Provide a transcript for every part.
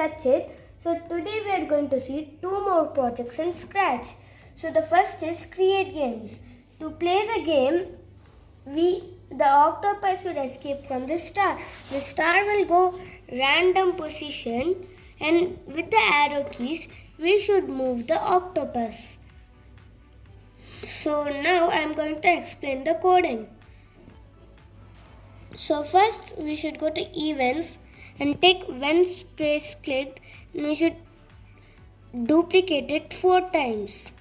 Sachit. So today we are going to see two more projects in Scratch. So the first is create games. To play the game, we the octopus should escape from the star. The star will go random position and with the arrow keys we should move the octopus. So now I am going to explain the coding. So first we should go to events and take when space clicked and we should duplicate it four times.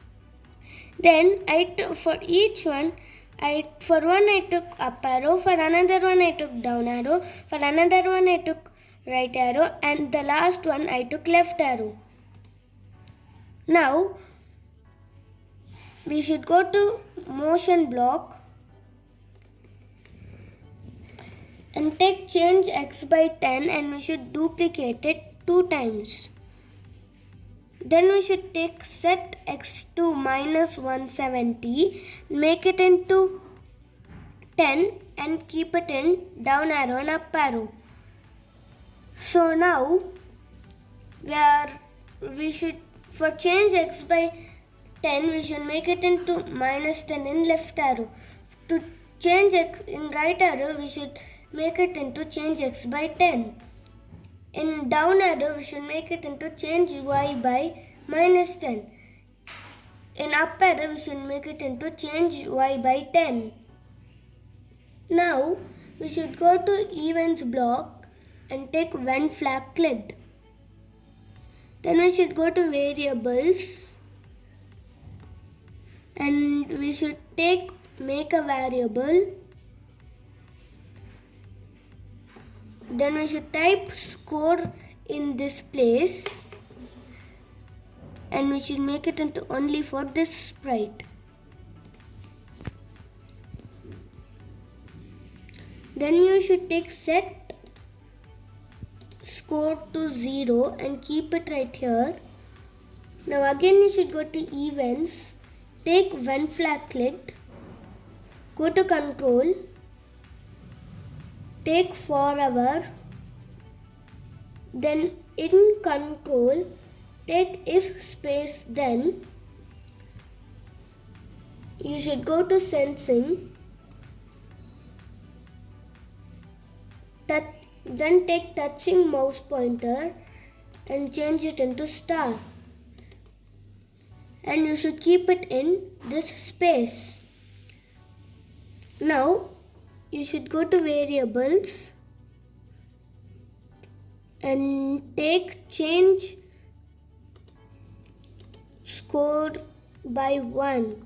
Then I took for each one I for one I took up arrow, for another one I took down arrow, for another one I took right arrow and the last one I took left arrow. Now we should go to motion block and take change x by 10 and we should duplicate it two times. Then we should take set x to minus 170, make it into 10 and keep it in down arrow and up arrow. So now we are we should for change x by 10 we should make it into minus 10 in left arrow. To change x in right arrow we should make it into change x by 10. In down arrow, we should make it into change y by minus 10. In up arrow, we should make it into change y by 10. Now, we should go to events block and take when flag clicked. Then we should go to variables and we should take make a variable then we should type score in this place. And we should make it into only for this sprite. Then you should take set score to 0 and keep it right here. Now again you should go to events. Take when flag clicked. Go to control take forever then in control take if space then you should go to sensing that then take touching mouse pointer and change it into star. And you should keep it in this space. Now you should go to variables and take change score by 1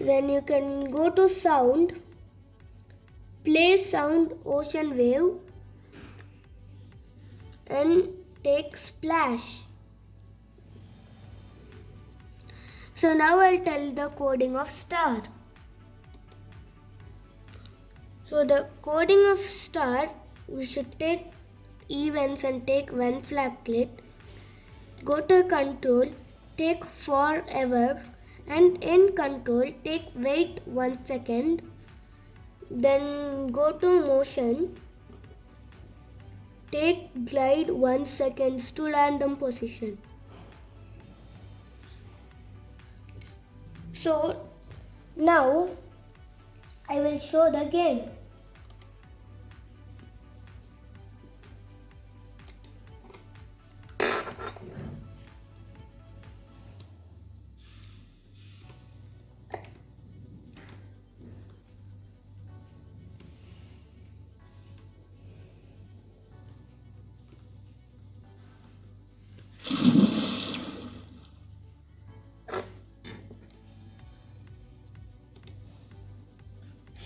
then you can go to sound play sound ocean wave and take splash. So now I'll tell the coding of star so the coding of star, we should take events and take when flag clicked. Go to control, take forever and in control take wait one second. Then go to motion, take glide one seconds to random position. So now I will show the game.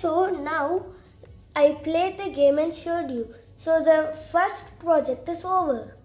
So now I played the game and showed you. So the first project is over.